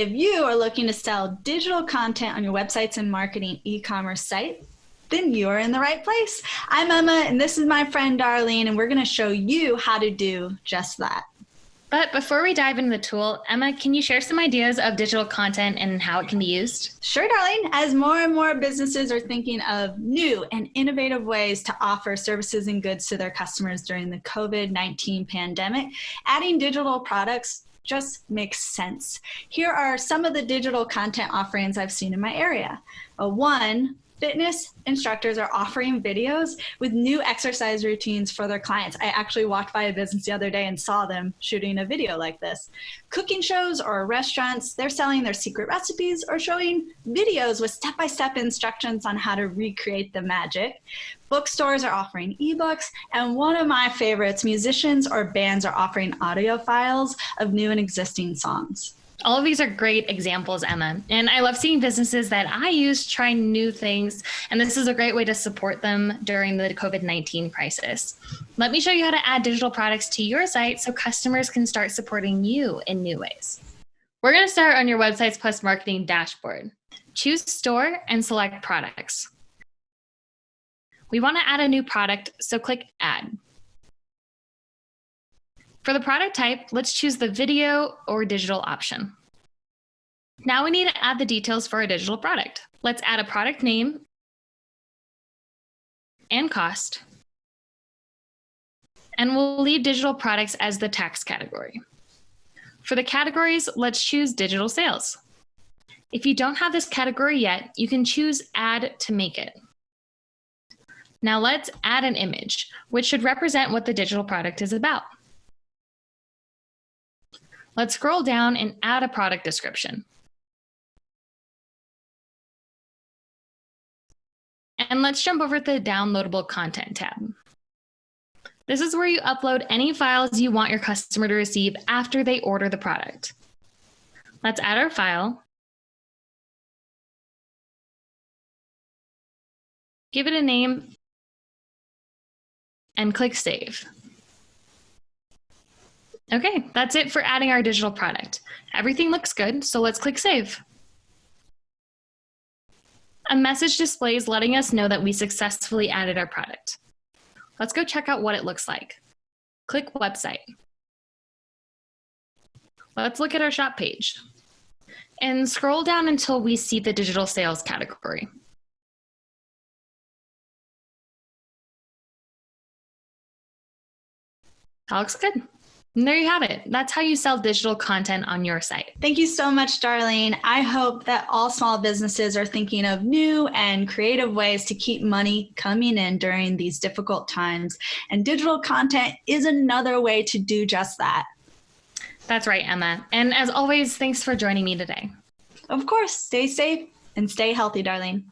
If you are looking to sell digital content on your websites and marketing e-commerce site, then you are in the right place. I'm Emma, and this is my friend Darlene, and we're going to show you how to do just that. But before we dive into the tool, Emma, can you share some ideas of digital content and how it can be used? Sure, Darlene. As more and more businesses are thinking of new and innovative ways to offer services and goods to their customers during the COVID 19 pandemic, adding digital products just makes sense. Here are some of the digital content offerings I've seen in my area. Uh, one, fitness instructors are offering videos with new exercise routines for their clients. I actually walked by a business the other day and saw them shooting a video like this. Cooking shows or restaurants, they're selling their secret recipes or showing videos with step-by-step -step instructions on how to recreate the magic. Bookstores are offering ebooks, and one of my favorites, musicians or bands are offering audio files of new and existing songs. All of these are great examples, Emma. And I love seeing businesses that I use try new things. And this is a great way to support them during the COVID 19 crisis. Let me show you how to add digital products to your site so customers can start supporting you in new ways. We're going to start on your Websites Plus Marketing dashboard. Choose Store and select Products. We want to add a new product, so click Add. For the product type, let's choose the video or digital option. Now we need to add the details for a digital product. Let's add a product name and cost. And we'll leave digital products as the tax category. For the categories, let's choose digital sales. If you don't have this category yet, you can choose add to make it. Now let's add an image, which should represent what the digital product is about. Let's scroll down and add a product description. And let's jump over to the downloadable content tab. This is where you upload any files you want your customer to receive after they order the product. Let's add our file. Give it a name and click Save. Okay, that's it for adding our digital product. Everything looks good, so let's click Save. A message displays letting us know that we successfully added our product. Let's go check out what it looks like. Click Website. Let's look at our shop page. And scroll down until we see the digital sales category. That looks good. And there you have it. That's how you sell digital content on your site. Thank you so much, Darlene. I hope that all small businesses are thinking of new and creative ways to keep money coming in during these difficult times. And digital content is another way to do just that. That's right, Emma. And as always, thanks for joining me today. Of course, stay safe and stay healthy, Darlene.